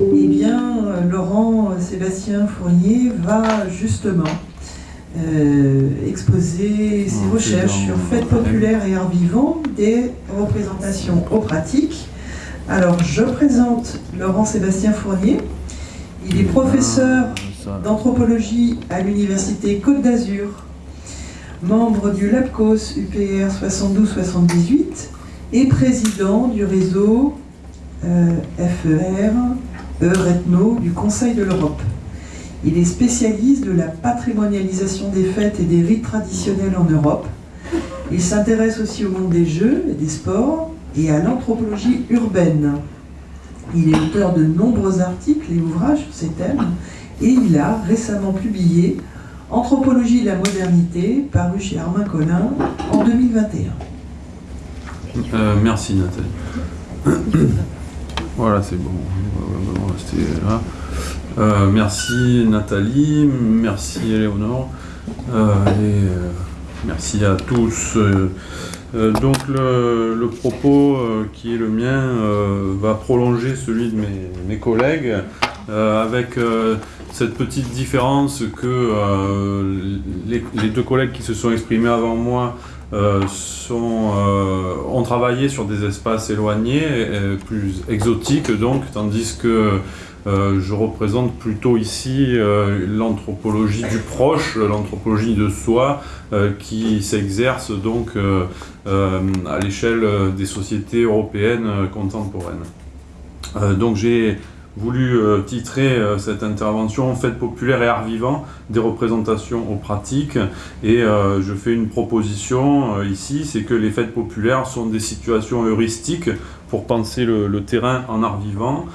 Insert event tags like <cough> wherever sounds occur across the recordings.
Eh bien, Laurent Sébastien Fournier va justement euh, exposer ses Oh, recherches sur fêtes populaires et arts vivants, des représentations aux pratiques. Alors, je présente Laurent Sébastien Fournier. Il est professeur Ça, d'anthropologie à l'Université Côte d'Azur, membre du LAPCOS UPR 72-78 et président du réseau euh, FER, Euretno du Conseil de l'Europe. Il est spécialiste de la patrimonialisation des fêtes et des rites traditionnels en Europe. Il s'intéresse aussi au monde des jeux et des sports et à l'anthropologie urbaine. Il est auteur de nombreux articles et ouvrages sur ces thèmes et il a récemment publié Anthropologie de la modernité, paru chez Armin Collin en 2021. Euh, merci Nathalie. <coughs> <coughs> voilà, c'est bon. On va rester là. Euh, merci Nathalie, merci Éléonore, euh, et euh, merci à tous. Donc le, propos qui est le mien va prolonger celui de mes, collègues avec cette petite différence que les, deux collègues qui se sont exprimés avant moi sont, euh, ont travaillé sur des espaces éloignés, euh, plus exotiques donc, tandis que euh, je représente plutôt ici euh, l'anthropologie du proche, l'anthropologie de soi, euh, qui s'exerce donc euh, euh, à l'échelle euh, des sociétés européennes euh, contemporaines. Euh, donc j'ai voulu euh, titrer euh, cette intervention Fêtes populaires et art vivant, des représentations aux pratiques. Et euh, je fais une proposition ici, c'est que les fêtes populaires sont des situations heuristiques pour penser le, terrain en art vivant.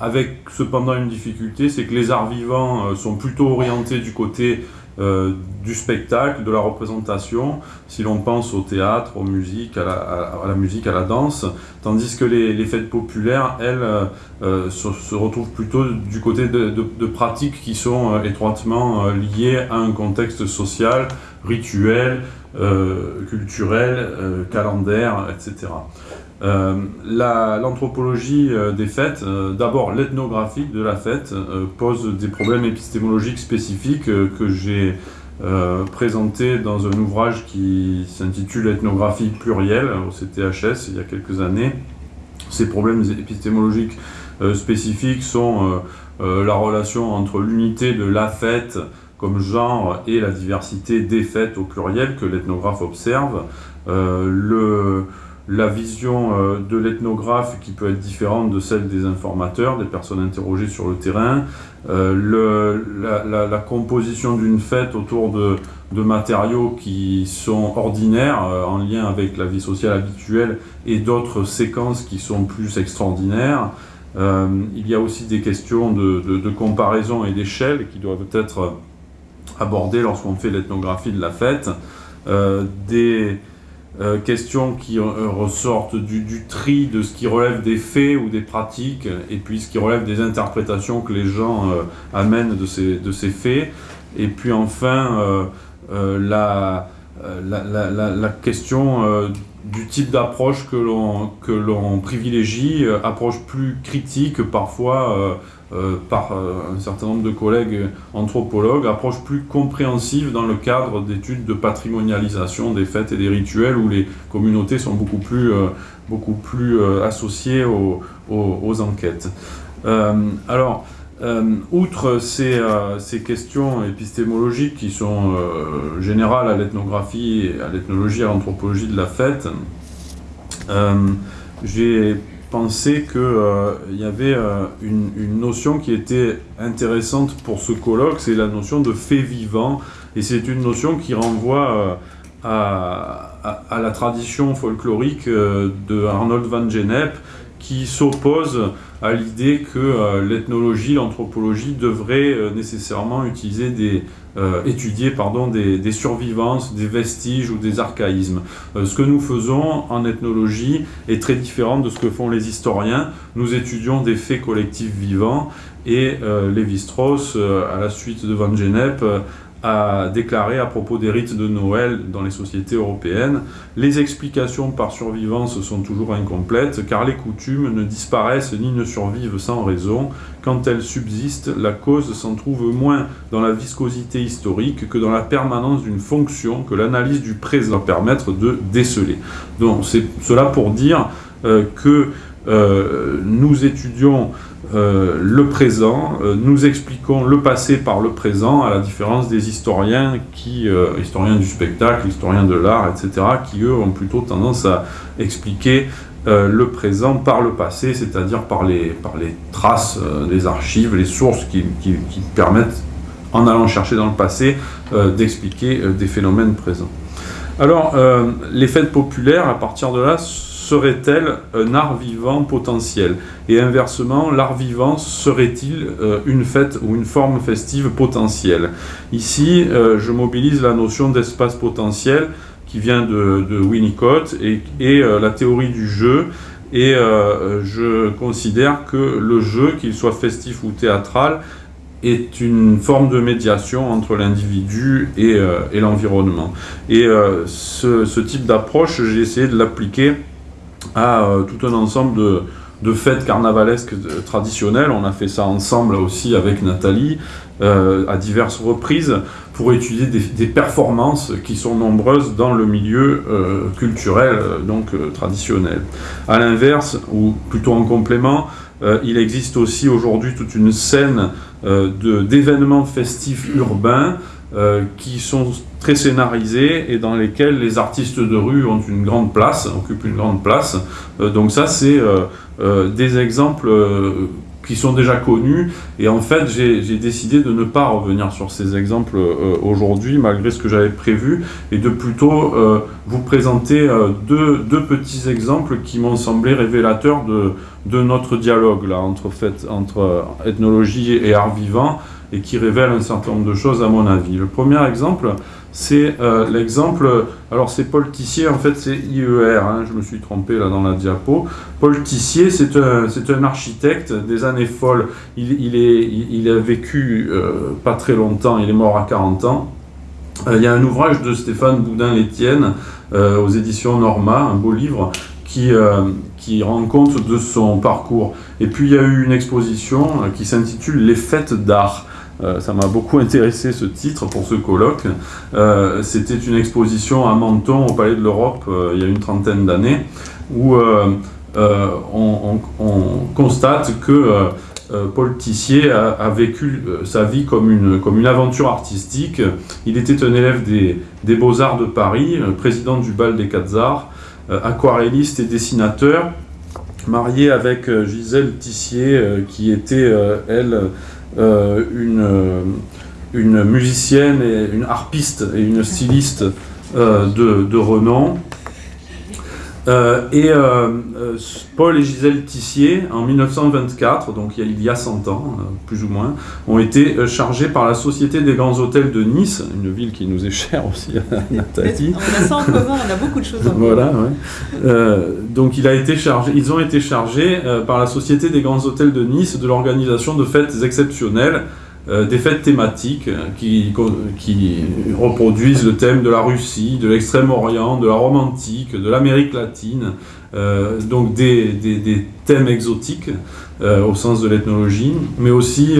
Avec cependant une difficulté, c'est que les arts vivants sont plutôt orientés du côté euh, du spectacle, de la représentation, si l'on pense au théâtre, aux musiques, à la, musique, à la danse, tandis que les, fêtes populaires, elles, euh, euh, se, retrouvent plutôt du côté de, pratiques qui sont étroitement liées à un contexte social, rituel, culturel, calendaire, etc. Euh, la- L'anthropologie euh, des fêtes, euh, d'abord l'ethnographie de la fête, pose des problèmes épistémologiques spécifiques que j'ai euh, présenté dans un ouvrage qui s'intitule Ethnographie plurielle au CTHS il y a quelques années. Ces problèmes épistémologiques spécifiques sont la relation entre l'unité de la fête comme genre et la diversité des fêtes au pluriel que l'ethnographe observe, le, la vision euh, de l'ethnographe qui peut être différente de celle des informateurs, des personnes interrogées sur le terrain, euh, la, composition d'une fête autour de, matériaux qui sont ordinaires euh, en lien avec la vie sociale habituelle et d'autres séquences qui sont plus extraordinaires. Il y a aussi des questions de, comparaison et d'échelle qui doivent être abordées lorsqu'on fait l'ethnographie de la fête. Euh, questions qui euh, ressortent du, tri de ce qui relève des faits ou des pratiques et puis ce qui relève des interprétations que les gens euh, amènent de ces, de ces faits. Et puis enfin, la, la, la- la- question du type d'approche que l'on privilégie, approche plus critique parfois euh, par euh, un certain nombre de collègues anthropologues, approche plus compréhensive dans le cadre d'études de patrimonialisation des fêtes et des rituels où les communautés sont beaucoup plus, euh, beaucoup plus associées aux, aux- enquêtes. Alors, outre ces, ces questions épistémologiques qui sont générales à l'ethnographie, à l'ethnologie, à l'anthropologie de la fête, j'ai pensé qu'il y avait euh, une, notion qui était intéressante pour ce colloque, c'est la notion de fait vivant, et c'est une notion qui renvoie euh, à, à- la tradition folklorique euh, de Arnold van Gennep, qui s'oppose à l'idée que euh, l'ethnologie, l'anthropologie devrait euh, nécessairement utiliser des, euh, étudier pardon, des, des survivances, des vestiges ou des archaïsmes. Ce que nous faisons en ethnologie est très différent de ce que font les historiens. Nous étudions des faits collectifs vivants et euh, Lévi-Strauss, à la suite de Van Gennep, euh, a déclaré à propos des rites de Noël dans les sociétés européennes Les explications par survivance sont toujours incomplètes, car les coutumes ne disparaissent ni ne survivent sans raison. Quand elles subsistent, la cause s'en trouve moins dans la viscosité historique que dans la permanence d'une fonction que l'analyse du présent permettre de déceler. Donc c'est cela pour dire euh, que euh, nous étudions euh, le présent, euh, nous expliquons le passé par le présent, à la différence des historiens, qui, historiens du spectacle, historiens de l'art, etc., qui eux ont plutôt tendance à expliquer le présent par le passé, c'est-à-dire par les, les traces des archives, les sources qui, permettent, en allant chercher dans le passé, d'expliquer des phénomènes présents. Alors, les fêtes populaires, à partir de là, serait-elle un art vivant potentiel? Et inversement, l'art vivant serait-il euh, une fête ou une forme festive potentielle? Ici, euh, je mobilise la notion d'espace potentiel qui vient de, Winnicott et, euh, la théorie du jeu. Et je considère que le jeu, qu'il soit festif ou théâtral, est une forme de médiation entre l'individu et, l'environnement. Et ce, ce, type d'approche, j'ai essayé de l'appliquer à euh, tout un ensemble de, fêtes carnavalesques traditionnelles. On a fait ça ensemble aussi avec Nathalie euh, à diverses reprises pour étudier des, performances qui sont nombreuses dans le milieu euh, culturel donc traditionnel. À l'inverse, ou plutôt en complément, il existe aussi aujourd'hui toute une scène d'événements festifs urbains qui sont très scénarisés et dans lesquels les artistes de rue ont une grande place, occupent une grande place. Euh, donc ça, c'est euh, euh, des exemples qui sont déjà connus. Et en fait, j'ai décidé de ne pas revenir sur ces exemples aujourd'hui, malgré ce que j'avais prévu, et de plutôt vous présenter deux, petits exemples qui m'ont semblé révélateurs de, notre dialogue là, entre ethnologie et art vivant, et qui révèlent un certain nombre de choses à mon avis. Le premier exemple, c'est euh, l'exemple, alors c'est Paul Tissier, en fait c'est IER, hein, je me suis trompé là dans la diapo. Paul Tissier, c'est un, un, architecte des années folles. Il, est, il, a vécu euh, pas très longtemps, il est mort à 40 ans. Euh, il y a un ouvrage de Stéphane Boudin-Létienne aux éditions Norma, un beau livre, qui, qui rend compte de son parcours. Et puis il y a eu une exposition qui s'intitule Les fêtes d'art. Euh, ça m'a beaucoup intéressé ce titre pour ce colloque. Euh, c'était une exposition à Menton au Palais de l'Europe euh, il y a une trentaine d'années où on, constate que Paul Tissier a, vécu sa vie comme une, comme une aventure artistique. Il était un élève des, des Beaux-Arts de Paris, président du Bal des Quatre Arts, aquarelliste et dessinateur, marié avec Gisèle Tissier, qui était, elle, une, euh, une musicienne, et une harpiste et une styliste euh, de, de renom. et Paul et Gisèle Tissier, en 1924, donc il y a, 100 ans, plus ou moins, ont été chargés par la Société des Grands Hôtels de Nice, une ville qui nous est chère aussi Nathalie. On a ça en commun, on a beaucoup de choses en commun. Voilà, donc il a été chargé, ils ont été chargés par la Société des Grands Hôtels de Nice de l'organisation de fêtes exceptionnelles euh, des fêtes thématiques qui, qui, reproduisent le thème de la Russie, de l'extrême-orient, de la romantique, de l'Amérique latine, euh, donc des, des, thèmes exotiques euh, au sens de l'ethnologie, mais aussi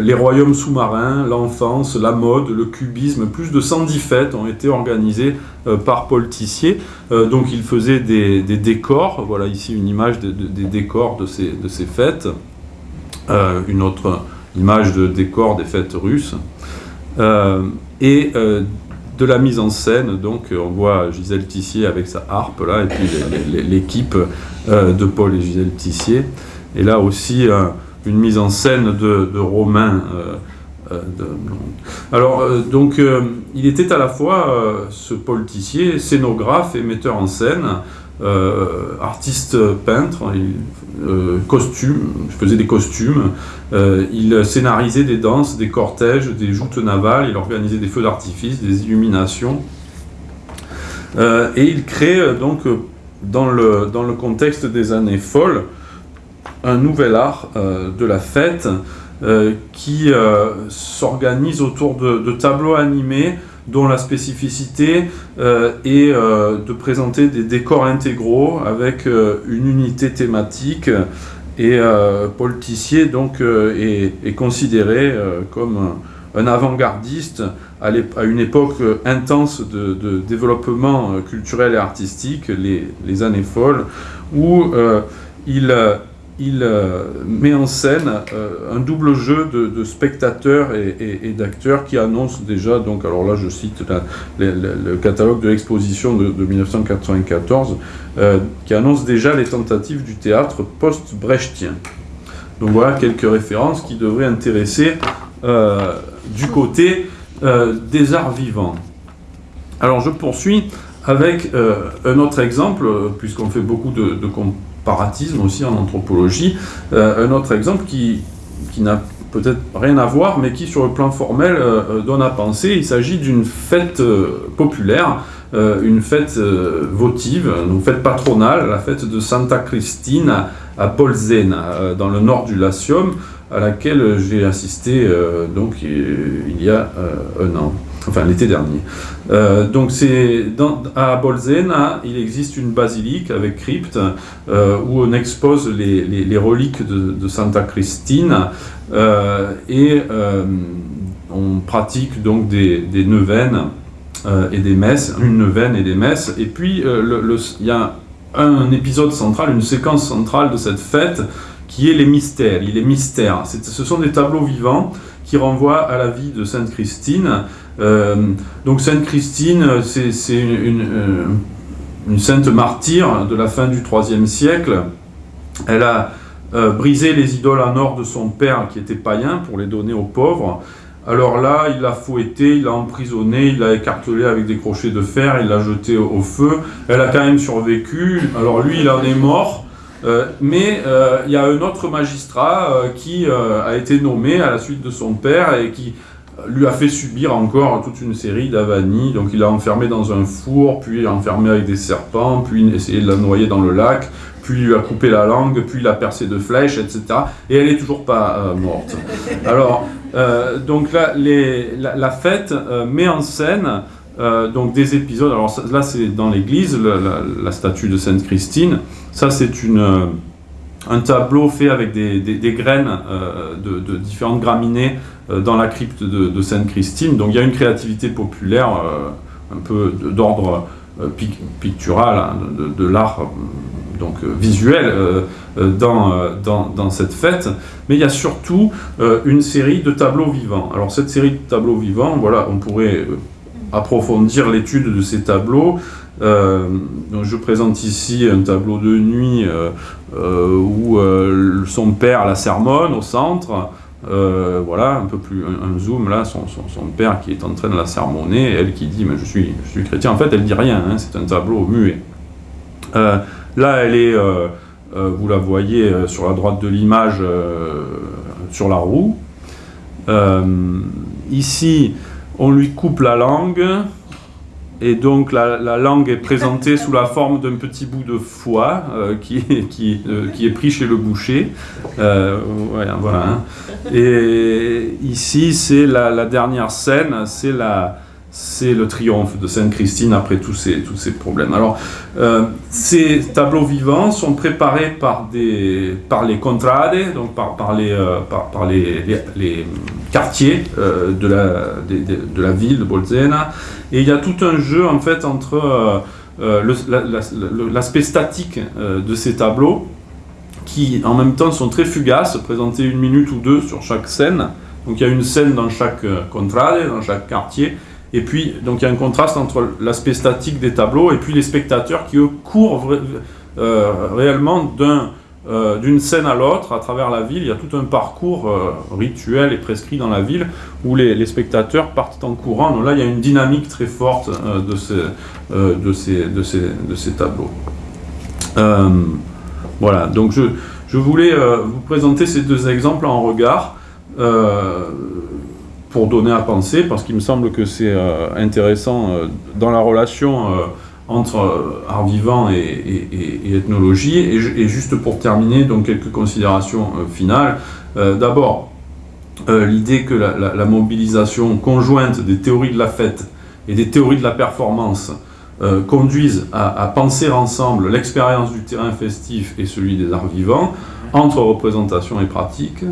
les royaumes sous-marins, l'enfance, la mode, le cubisme. Plus de 110 fêtes ont été organisées par Paul Tissier. donc il faisait des, décors, voilà ici une image des décors de ces, de ces fêtes. une autre image de décor des fêtes russes, euh, et euh, de la mise en scène, donc on voit Gisèle Tissier avec sa harpe là, et puis l'équipe euh, de Paul et Gisèle Tissier, et là aussi une mise en scène de, Romain. alors, donc, il était à la fois ce Paul Tissier, scénographe et metteur en scène, artiste peintre, il, euh, costume, faisait des costumes, euh, il scénarisait des danses, des cortèges, des joutes navales, il organisait des feux d'artifice, des illuminations. et il crée donc dans le contexte des années folles un nouvel art de la fête qui s'organise autour de, tableaux animés dont la spécificité est de présenter des décors intégraux avec une unité thématique et Paul Tissier donc est, considéré comme un avant-gardiste à, une époque intense de, développement culturel et artistique, les, années folles, où euh, il, il euh, met en scène euh, un double jeu de, spectateurs et, d'acteurs qui annonce déjà, donc alors là je cite le, catalogue de l'exposition de, 1994, qui annonce déjà les tentatives du théâtre post-brechtien. Donc voilà quelques références qui devraient intéresser du côté euh, des arts vivants. Alors je poursuis avec euh, un autre exemple, puisqu'on fait beaucoup de, aussi en anthropologie, euh, un autre exemple qui, qui n'a peut-être rien à voir, mais qui sur le plan formel donne à penser. Il s'agit d'une fête populaire, une fête votive, une fête patronale, la fête de Santa Cristina à Polzena, dans le nord du Latium, à laquelle j'ai assisté euh, donc il y a euh, un an, enfin l'été dernier. Euh, donc c'est à Bolzena, il existe une basilique avec crypte où on expose les, reliques de, Santa Cristina et on pratique donc des, des neuvaines et des messes, une neuvaine et des messes. Et puis il y a un épisode central, une séquence centrale de cette fête qui est les mystères. Il est mystère. Ce sont des tableaux vivants qui renvoient à la vie de Sainte Christine. Euh, donc Sainte Christine, c'est une, euh, une, sainte martyre de la fin du IIIe siècle. Elle a euh, brisé les idoles en or de son père qui était païen pour les donner aux pauvres. Alors là, il l'a fouetté, il l'a emprisonné, il l'a écartelé avec des crochets de fer, il l'a jeté au feu. Elle a quand même survécu. Alors lui, il en est mort. Euh, mais euh, il y a un autre magistrat euh, qui a été nommé à la suite de son père et qui lui a fait subir encore toute une série d'avanies. Donc il l'a enfermé dans un four, puis enfermé avec des serpents, puis essayé de la noyer dans le lac, puis lui a coupé la langue, puis l'a percé de flèches, etc. Et elle n'est toujours pas morte. <laughs> Alors, donc là, la, fête met en scène donc des épisodes. Alors là, c'est dans l'église, la, statue de Sainte Christine. Ça, c'est euh, un tableau fait avec des, graines euh, de, différentes graminées euh, dans la crypte de, Sainte-Christine. Donc il y a une créativité populaire, un peu d'ordre pictural, hein, de, l'art donc visuel dans, dans, cette fête, mais il y a surtout une série de tableaux vivants. Alors cette série de tableaux vivants, voilà, on pourrait approfondir l'étude de ces tableaux. Euh, je présente ici un tableau de nuit euh, euh, où son père la sermonne au centre. voilà, un peu plus un, zoom là, son, père qui est en train de la sermonner, elle qui dit mais je suis, je suis chrétien. En fait, elle dit rien, hein, c'est un tableau muet. là, elle est, vous la voyez sur la droite de l'image, sur la roue. ici, on lui coupe la langue, et donc la, langue est présentée sous la forme d'un petit bout de foie euh, qui, <laughs> qui, euh, qui, est pris chez le boucher. Euh, voilà. Hein. Et ici, c'est la, dernière scène, c'est le triomphe de Sainte Christine après tous ces, tous ces problèmes. Alors, ces tableaux vivants sont préparés par, des, par les contrades, donc par, par, les, par, les, les, quartiers de, la, de, la ville de Bolzena, et il y a tout un jeu en fait entre l'aspect statique de ces tableaux, qui en même temps sont très fugaces, présentés une minute ou deux sur chaque scène. Donc il y a une scène dans chaque contrade, dans chaque quartier, et puis, donc il y a un contraste entre l'aspect statique des tableaux et puis les spectateurs qui, eux, courent euh, réellement euh, d'une scène à l'autre à travers la ville. Il y a tout un parcours euh, rituel et prescrit dans la ville où les, spectateurs partent en courant. Donc là, il y a une dynamique très forte de, ces, de, ces, tableaux. voilà, donc je, voulais vous présenter ces deux exemples en regard pour donner à penser, parce qu'il me semble que c'est euh, intéressant euh, dans la relation euh, entre art vivant et, ethnologie. Et, juste pour terminer, donc quelques considérations finales. D'abord, l'idée que la, mobilisation conjointe des théories de la fête et des théories de la performance conduisent à, penser ensemble l'expérience du terrain festif et celui des arts vivants, entre représentation et pratique.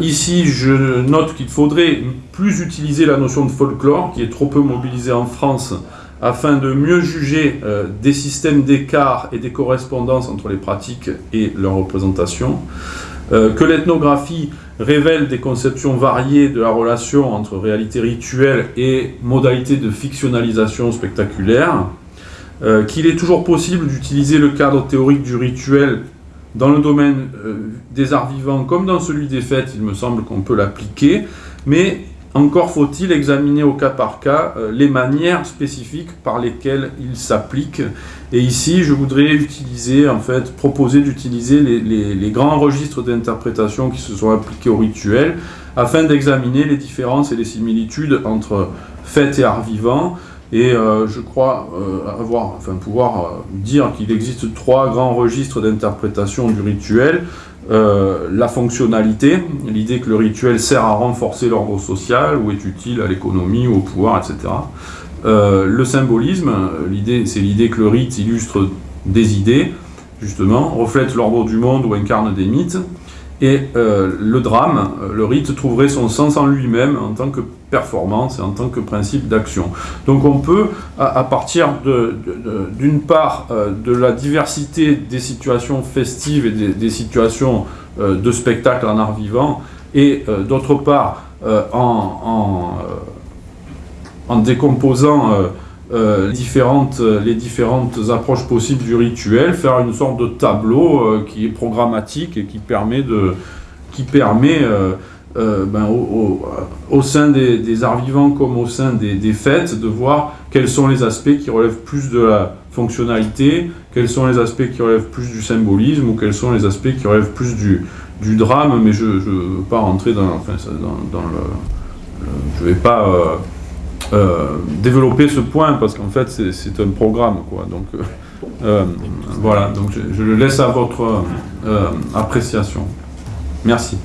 ici, je note qu'il faudrait plus utiliser la notion de folklore, qui est trop peu mobilisée en France, afin de mieux juger euh, des systèmes d'écart et des correspondances entre les pratiques et leurs représentations, euh, que l'ethnographie révèle des conceptions variées de la relation entre réalité rituelle et modalité de fictionnalisation spectaculaire, euh, qu'il est toujours possible d'utiliser le cadre théorique du rituel dans le domaine des arts vivants comme dans celui des fêtes, il me semble qu'on peut l'appliquer, mais encore faut-il examiner au cas par cas euh, les manières spécifiques par lesquelles il s'applique. Et ici, je voudrais utiliser, en fait, proposer d'utiliser les, grands registres d'interprétation qui se sont appliqués au rituel afin d'examiner les différences et les similitudes entre fêtes et art vivant. Et euh, je crois euh, avoir, pouvoir dire qu'il existe trois grands registres d'interprétation du rituel. Euh, la fonctionnalité, l'idée que le rituel sert à renforcer l'ordre social ou est utile à l'économie ou au pouvoir, etc. Euh, le symbolisme, c'est l'idée que le rite illustre des idées, justement, reflète l'ordre du monde ou incarne des mythes. Et euh, le drame, le rite trouverait son sens en lui-même en tant que performance et en tant que principe d'action. Donc on peut, à, partir d'une part euh, de la diversité des situations festives et des, situations euh, de spectacle en art vivant, et d'autre part en, décomposant les, différentes, les différentes approches possibles du rituel, faire une sorte de tableau qui est programmatique et qui permet de qui permet euh, ben, au, sein des, arts vivants comme au sein des, fêtes, de voir quels sont les aspects qui relèvent plus de la fonctionnalité, quels sont les aspects qui relèvent plus du symbolisme, ou quels sont les aspects qui relèvent plus du, du drame, mais je ne veux pas rentrer dans, dans, le, Je vais pas euh, euh, développer ce point, parce qu'en fait c'est un programme. Quoi, donc, voilà, donc je, le laisse à votre appréciation. Merci.